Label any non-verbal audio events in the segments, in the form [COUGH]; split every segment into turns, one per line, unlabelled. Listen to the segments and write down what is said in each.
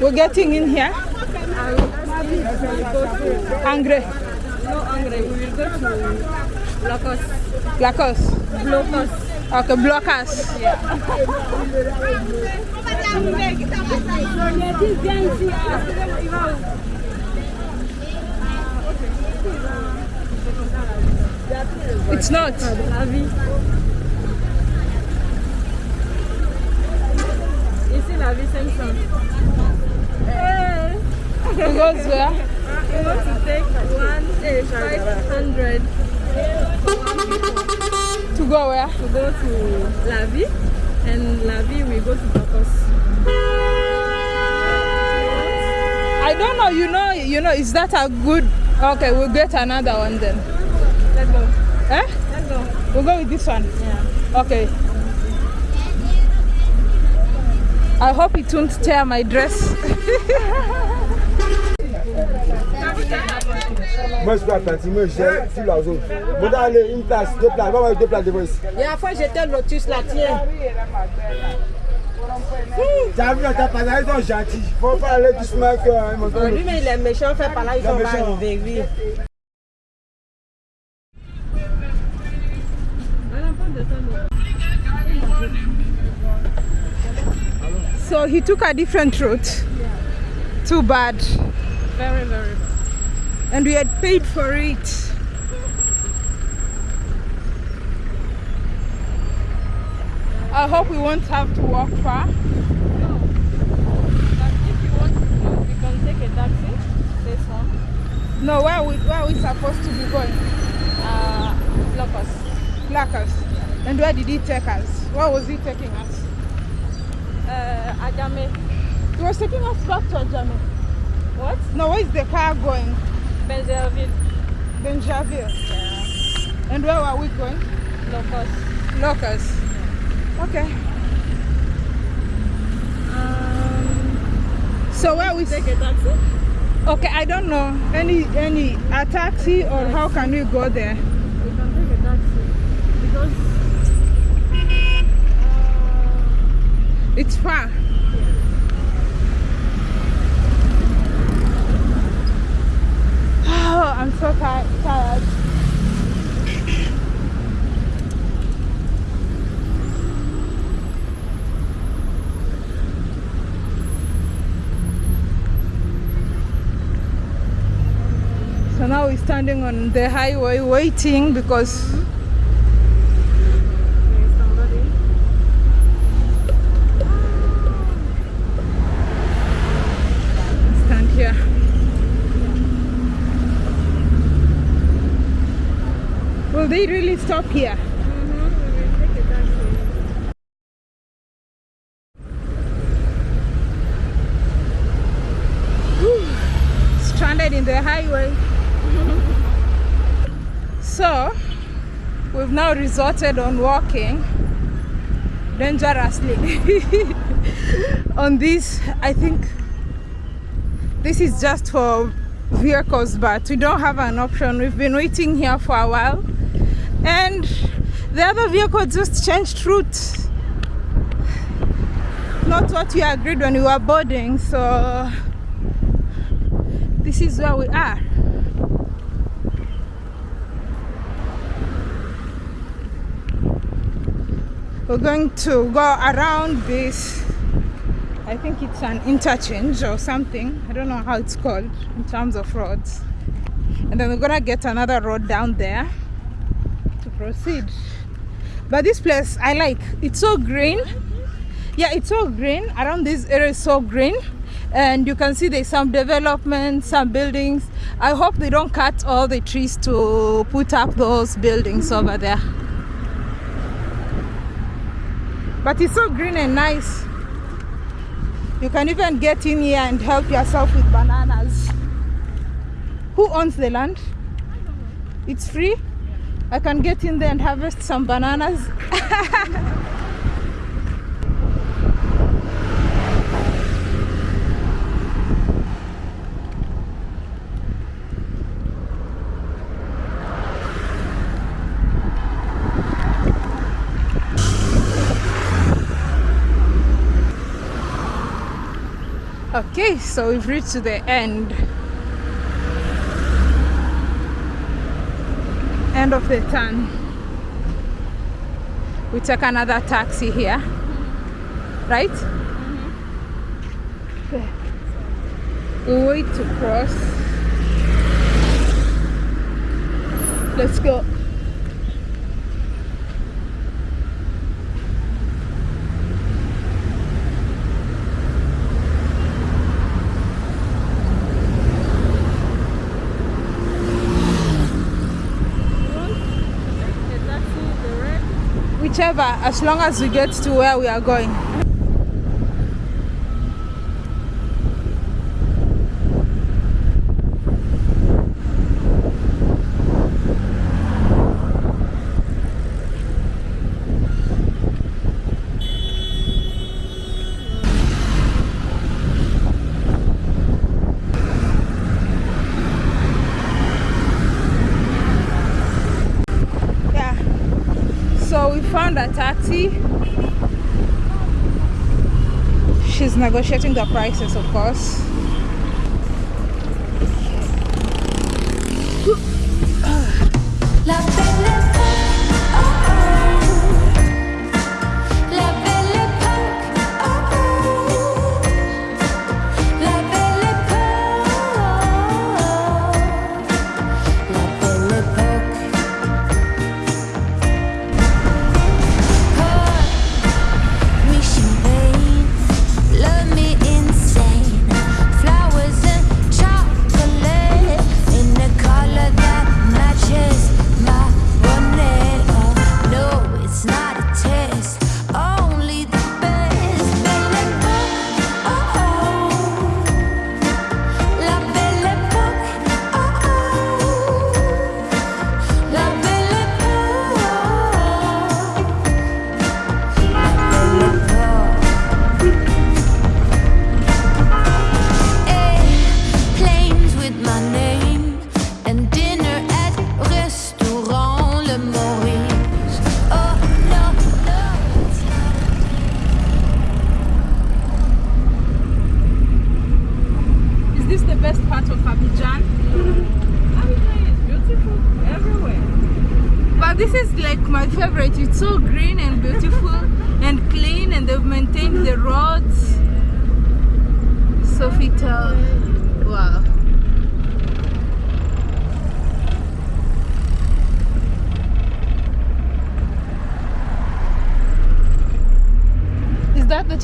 We're getting in here. Angry.
No Angre, we will go to Locos.
Lacos.
Locos.
Okay, blockers. It's not.
La vie. Ici, la vie 500.
It goes where?
We want to take one, eh, 500
To go where?
to go to La Vie, and La Vie we go to Locos.
I don't know. You know. You know. Is that a good? Okay, we'll get another one then.
Let's go.
Eh?
Let's go.
We'll go with this one.
Yeah.
Okay. I hope it won't tear my dress. [LAUGHS]
Moi, je suis pas parti, moi, je gère sur la zone. Moi, dans les- une place, deux places, avoir deux places devant ici.
La dernière fois, j'étais Lotus, la tienne.
T'as vu, t'as pas là, ils sont gentils. Faut pas aller doucement que ils m'ont donné.
lui, mais il est méchant, fait par là, ils
Il est
sont pas
méchant.
arrivés, oui.
So he took a different route. Too bad.
Very, very.
And we had paid for it. I hope we won't have to walk far. No.
But if you want to, you can take a taxi. This one.
No, where are we, where are we supposed to be going?
Uh.
Blackers. And where did he take us? Where was he taking us?
Uh, Adame.
He was taking us back to Adjamé.
What?
No, where is the car going?
Bingerville.
Bingerville. And where are we going?
Locos.
Locust. Okay.
Um,
So where we
take a taxi?
Okay, I don't know. Any any a taxi or how can we go there?
We can take a taxi. Because uh,
It's far. Oh, I'm so tired. So now we're standing on the highway waiting because
there is somebody.
stand here. Will they really stop here? Stranded in the highway. [LAUGHS] so, we've now resorted on walking dangerously [LAUGHS] on this. I think this is just for vehicles, but we don't have an option. We've been waiting here for a while, and the other vehicle just changed route. Not what we agreed when we were boarding, so this is where we are. We're going to go around this. I think it's an interchange or something. I don't know how it's called in terms of roads. And then we're gonna get another road down there proceed. But this place I like. It's so green. Yeah, it's so green. Around this area is so green. And you can see there's some development, some buildings. I hope they don't cut all the trees to put up those buildings over there. But it's so green and nice. You can even get in here and help yourself with bananas. Who owns the land? It's free? I can get in there and harvest some bananas. [LAUGHS] okay so we've reached the end End of the turn. We take another taxi here. Right? Mm-hmm. Okay. We wait to cross. Let's go.
The taxi, the red.
Whichever, as long as we get to where we are going. Yeah. So we found a taxi. She's negotiating the prices, of course.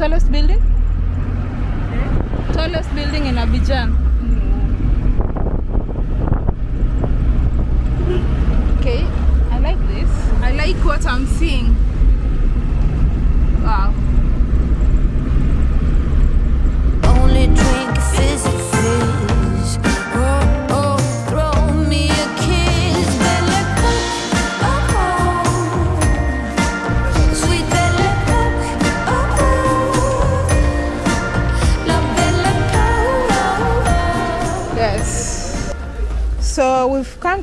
Is that the tallest building?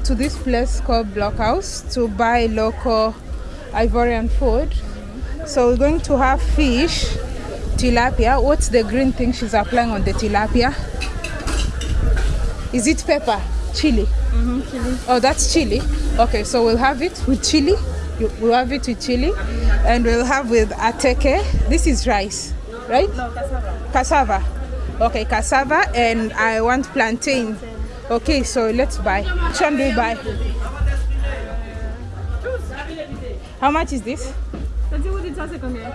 To this place called Blockhouse to buy local Ivorian food. So we're going to have fish, tilapia. What's the green thing she's applying on the tilapia? Is it pepper? Chili?
Mm-hmm, chili.
Oh, that's chili. Okay, so we'll have it with chili. We'll have it with chili, and we'll have with attiéké. This is rice, right?
No, cassava.
Cassava. Okay, cassava, and I want plantain. Okay, so let's buy. Which one do we buy? How much is this?
T'as dit où dit ça c'est combien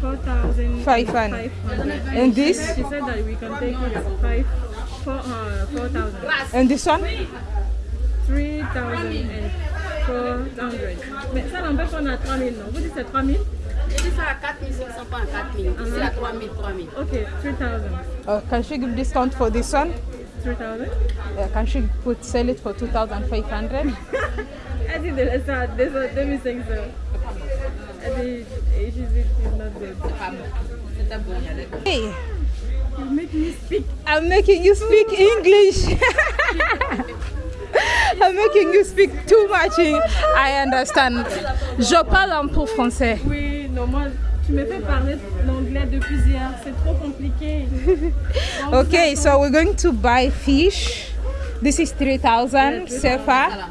4,000.
Five hundred. And this?
She said that we can take it five, four, uh, 4,000.
And this one?
3,000 and 400. Mais ça n'empêche qu'on a 3,000, non Vous dites c'est 3,000
Je dis ça à 4500, pas à 4000. Ici à 3000, 3000.
Ok, 3,000.
Uh, can she give discount for this one?
3,000
Uh, can she put sell it for two thousand five hundred?
Elle dit de laisser ça à 2500. Elle dit, et she said it's not good.
Hey,
You make me speak.
I'm making you speak English. [LAUGHS] I'm making you speak too much. in- I understand. Je parle un peu français.
Oui, non, moi, Tu me fais parler l'anglais depuis hier, c'est trop compliqué. [LAUGHS]
Okay, so we're going to buy fish. This is 3000 sefa.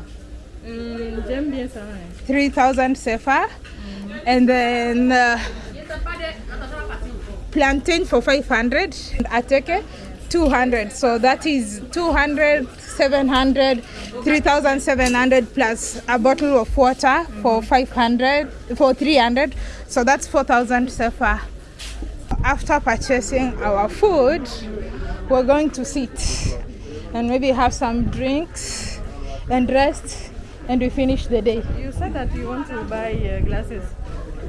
Hum, J'aime bien ça. ouais.
3000 sefa. And then uh, plantain for 500. Ateke 200. So that is 200, 700, 3700 plus a bottle of water for 500, for 300. So that's 4000 CFA. After purchasing our food, we're going to sit and maybe have some drinks and rest and we finish the day.
You said that you want to buy uh, glasses.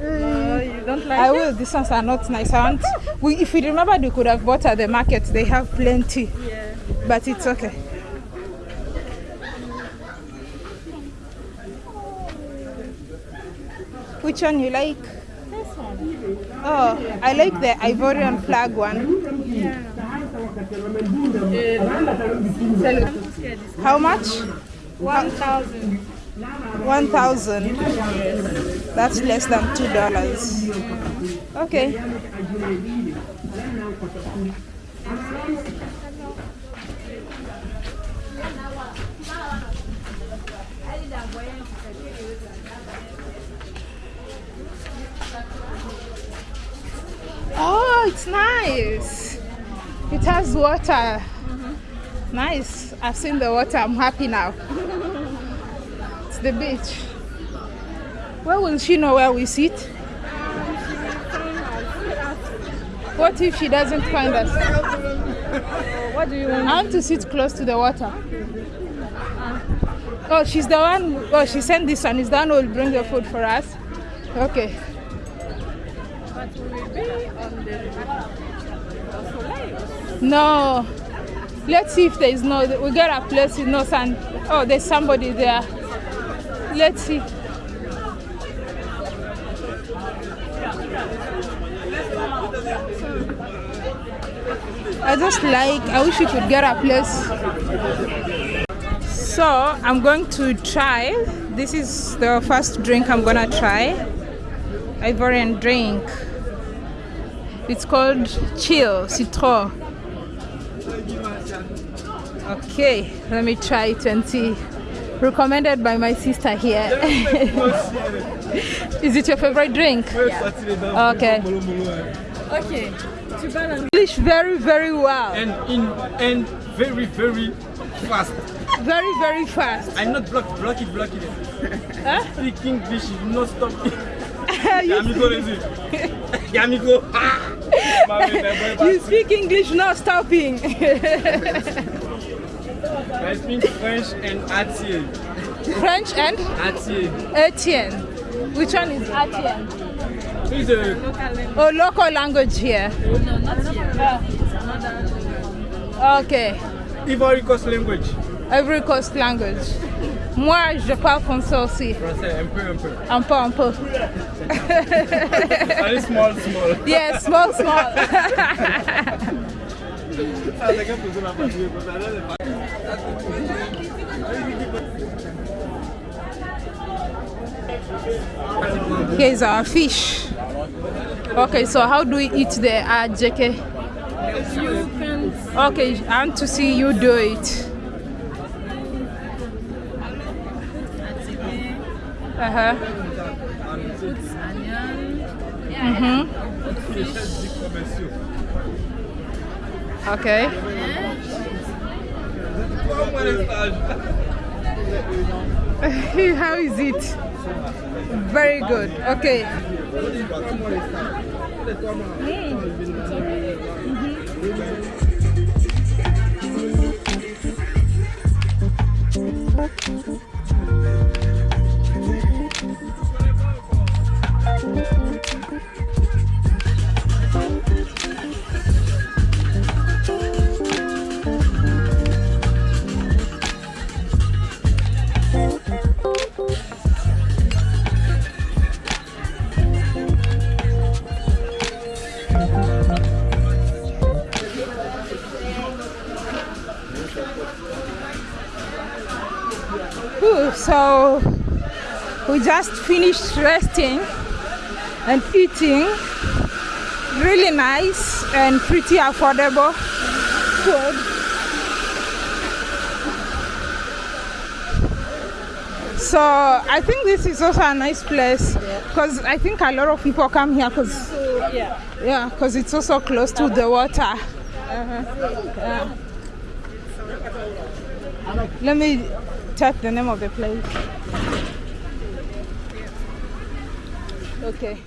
You don't like
I
it?
will. These ones are not nice. I want. We, if we remember, they could have bought at the market. They have plenty,
Yeah.
but it's okay. Which one you like?
This one.
Oh, I like the Ivorian flag one. How much?
1,000.
One thousand. That's less than two dollars. Okay. Oh, it's nice. It has water. Nice. I've seen the water. I'm happy now. [LAUGHS] the beach. Where will she know where we sit? What if she doesn't find us?
What do you want?
I want to sit close to the water. Oh, she's the one. Oh, she sent this one. Is the one who will bring the food for us? Okay.
But we will be on the
No. Let's see if there is no. We got a place with no sand. Oh, there's somebody there. Let's see. I just like. I wish we could get a place. So I'm going to try. This is the first drink I'm gonna try. Ivorian drink. It's called Chill Citron. Okay, let me try it and see. Recommended by my sister here. [LAUGHS] Is it your favorite drink? Okay.
Ok. Tu parles anglais.
English very, very well.
and in and very very fast.
Very, very fast.
I'm not block block it block it. [LAUGHS]
Huh?
Speak English, not stop. [LAUGHS]
you,
Yamiko. Yamiko.
you speak English, not stopping.
I speak French and Atier.
French and
Atier.
Etienne. Which one is Etienne?
This is a
Oh, local language here.
No, not here. Ah.
Okay.
Ivory Coast language.
Every coast language. Moi, je parle français aussi.
Français, un peu, un peu.
Un peu, un peu.
Very small, small.
Yes, small, small. Ah, Here's our fish. Okay, so how do we eat the ajeke?
You can
Okay, I want to see you do it. Uh huh.
onion.
Mm-hmm. Okay. [LAUGHS] How is it? Very good. Okay. Whew, just finished resting and eating really nice and pretty affordable food. So I think this is also a nice place because I think a lot of people come here because
Yeah.
yeah, because it's also close to the water. Uh-huh. Yeah. Let me type the name of the place. Okay.